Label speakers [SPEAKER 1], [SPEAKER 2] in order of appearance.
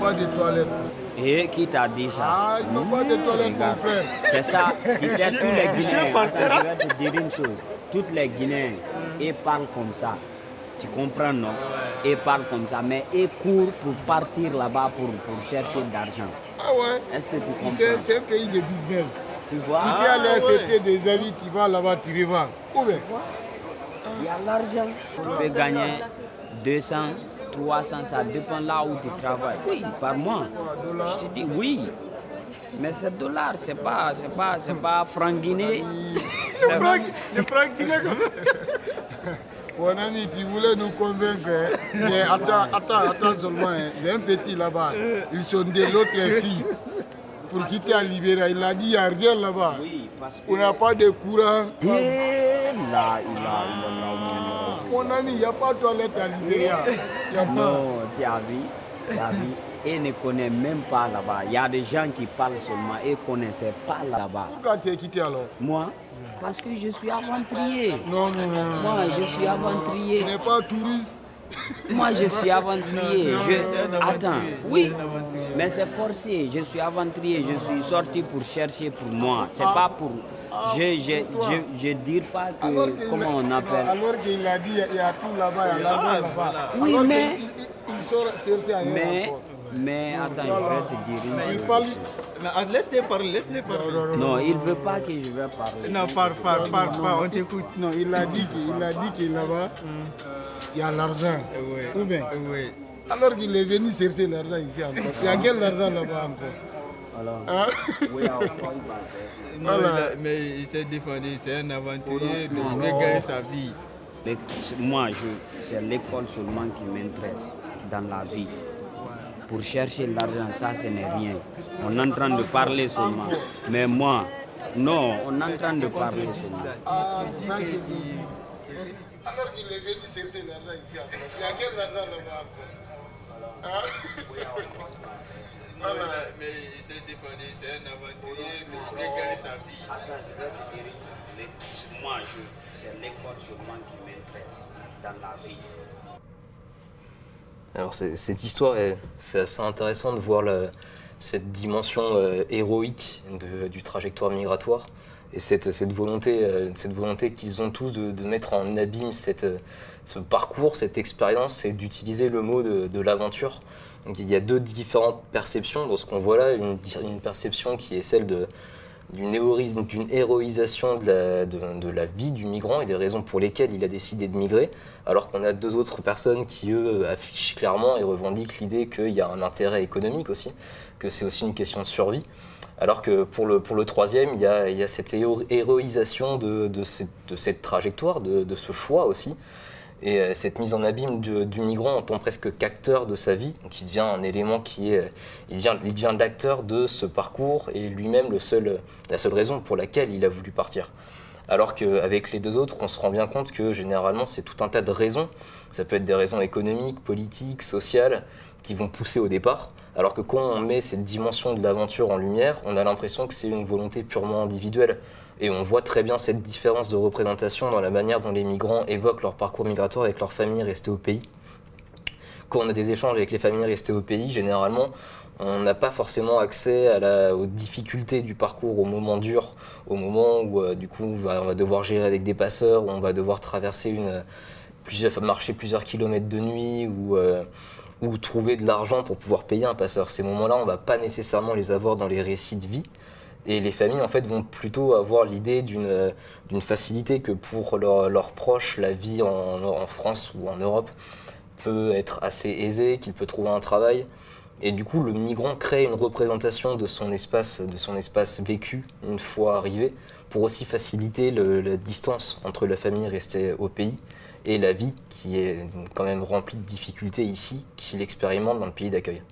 [SPEAKER 1] Pas de toilettes.
[SPEAKER 2] Et qui t'a dit ça?
[SPEAKER 1] Ah, pas de toilettes, mon frère.
[SPEAKER 2] C'est ça, tu sais, tous les Guinéens, je vais te dire une chose, tous les Guinéens, ils parlent comme ça. Tu comprends, non? Ils parlent comme ça, mais ils courent pour partir là-bas pour, pour chercher de l'argent.
[SPEAKER 1] Ah ouais?
[SPEAKER 2] Est-ce que tu comprends?
[SPEAKER 1] C'est un pays de business.
[SPEAKER 2] Tu vois?
[SPEAKER 1] Dis à l'RCT des avis, tu vas là-bas, tu revends. Où bien
[SPEAKER 2] Il y a l'argent. Tu peux gagner 200, 300, ça dépend là où tu travailles. Oui, par mois. Je te dis oui. Mais c'est dollar, c'est pas, c'est pas, c'est pas franc. C'est-
[SPEAKER 1] Le franc comme Mon ami, tu voulais nous convaincre. hein. Mais attends, attends, attends seulement. hein. J'ai un petit là-bas. Ils sont de l'autre fille. Pour quitter à Libéria, il a dit il n'y a rien là-bas.
[SPEAKER 2] Oui, parce que...
[SPEAKER 1] On n'a pas de courant.
[SPEAKER 2] Eh, là, il a, il a,
[SPEAKER 1] Mon ami, il n'y a pas de toilette à Libéria. Il n'y a pas.
[SPEAKER 2] Non, tu as vu, tu as vu. Ils ne connaissent même pas là-bas. Il y a des gens qui parlent seulement, ils ne connaissaient pas là-bas.
[SPEAKER 1] Pourquoi tu es quitté alors?
[SPEAKER 2] Moi, parce que je suis aventurier.
[SPEAKER 1] Non, non, non. non.
[SPEAKER 2] Moi, je suis
[SPEAKER 1] Tu
[SPEAKER 2] aventurier.
[SPEAKER 1] n'es pas touriste.
[SPEAKER 2] Moi, je suis aventurier. Je... Attends, oui, mais c'est forcé. Je suis aventurier. Je suis sorti pour chercher pour moi. C'est pas pour. Je je, je, je dis pas
[SPEAKER 1] Alors
[SPEAKER 2] que. Comment
[SPEAKER 1] a-
[SPEAKER 2] on appelle?
[SPEAKER 1] Alors qu'il a dit il y a tout là-bas, il y a l'argent là-bas.
[SPEAKER 2] Oui,
[SPEAKER 1] Alors
[SPEAKER 2] mais-
[SPEAKER 1] Il, il, il sort chercher ailleurs
[SPEAKER 2] Mais,
[SPEAKER 1] encore.
[SPEAKER 2] Mais attends, je vais te dire une
[SPEAKER 1] Il
[SPEAKER 2] chose.
[SPEAKER 1] parle.
[SPEAKER 3] Mais, ah, Laisse-les parler, laisse-les parler.
[SPEAKER 2] Non, il veut pas que je vais parler.
[SPEAKER 3] Non, parle, parle, parle, parle, on t'écoute.
[SPEAKER 1] Non, il a dit qu'il a dit que là-bas, il y a l'argent.
[SPEAKER 3] Oui,
[SPEAKER 1] Ou bien?
[SPEAKER 3] Oui.
[SPEAKER 1] Alors qu'il est venu chercher l'argent ici encore. Il y a quel argent là-bas encore?
[SPEAKER 2] Alors,
[SPEAKER 1] Hein?
[SPEAKER 2] back.
[SPEAKER 3] Non,
[SPEAKER 1] Voilà.
[SPEAKER 3] il a- mais il s'est défendu, c'est un aventurier, mais il veut gagner sa vie.
[SPEAKER 2] Mais Moi, je- c'est l'école seulement qui m'intéresse dans la vie. Pour chercher l'argent, ça, ce n'est rien. On est en train de parler seulement. Mais moi, non, on est en train de parler seulement.
[SPEAKER 1] Ah. Alors qu'il est venu chercher l'argent ici. Il y a quel argent là-bas encore Hein?
[SPEAKER 3] Non, il a- mais il s'est défendu, c'est un aventurier, mais il veut gagner sa vie.
[SPEAKER 2] Attends, je vais te dire une chose. Les- Moi, je- c'est l'école seulement qui m'intéresse dans la vie.
[SPEAKER 4] Alors cette histoire, est- c'est assez intéressant de voir cette dimension euh, héroïque de- du trajectoire migratoire et cette, cette volonté, euh, cette volonté qu'ils ont tous de, mettre en abîme cette, euh, ce parcours, cette expérience et d'utiliser le mot de, l'aventure. Donc il y a deux différentes perceptions dans ce qu'on voit là, une perception qui est celle de, d'une d'une héroïsation de la, vie du migrant et des raisons pour lesquelles il a décidé de migrer, alors qu'on a deux autres personnes qui, eux, affichent clairement et revendiquent l'idée qu'il y a un intérêt économique aussi, que c'est aussi une question de survie. Alors que pour le, pour le troisième, il y a, cette héro- héroïsation de, cette, trajectoire, de ce choix aussi, et euh, cette mise en abîme du, migrant en tant presque qu'acteur de sa vie, donc il devient un élément qui est, il devient, il devient l'acteur de ce parcours et lui-même seul, la seule raison pour laquelle il a voulu partir. Alors qu'avec les deux autres, on se rend bien compte que généralement c'est tout un tas de raisons. Ça peut être des raisons économiques, politiques, sociales, qui vont pousser au départ. Alors que quand on met cette dimension de l'aventure en lumière, on a l'impression que c'est une volonté purement individuelle. Et on voit très bien cette différence de représentation dans la manière dont les migrants évoquent leur parcours migratoire avec leur famille restée au pays. Quand on a des échanges avec les familles restées au pays, généralement, on n'a pas forcément accès aux difficultés du parcours, aux moments durs, au moment où euh, du coup on va, on va devoir gérer avec des passeurs, où on va devoir traverser une, plusieurs, marcher plusieurs kilomètres de nuit, ou, euh, ou trouver de l'argent pour pouvoir payer un passeur. Ces moments-là, on ne va pas nécessairement les avoir dans les récits de vie. Et les familles, en fait, vont plutôt avoir l'idée d'une euh, facilité que pour leurs proches, la vie en, France ou en Europe peut être assez aisée, qu'il peut trouver un travail. Et du coup, le migrant crée une représentation de son espace, de son espace vécu une fois arrivé, pour aussi faciliter la distance entre la famille restée au pays et la vie qui est quand même remplie de difficultés ici, qu'il expérimente dans le pays d'accueil.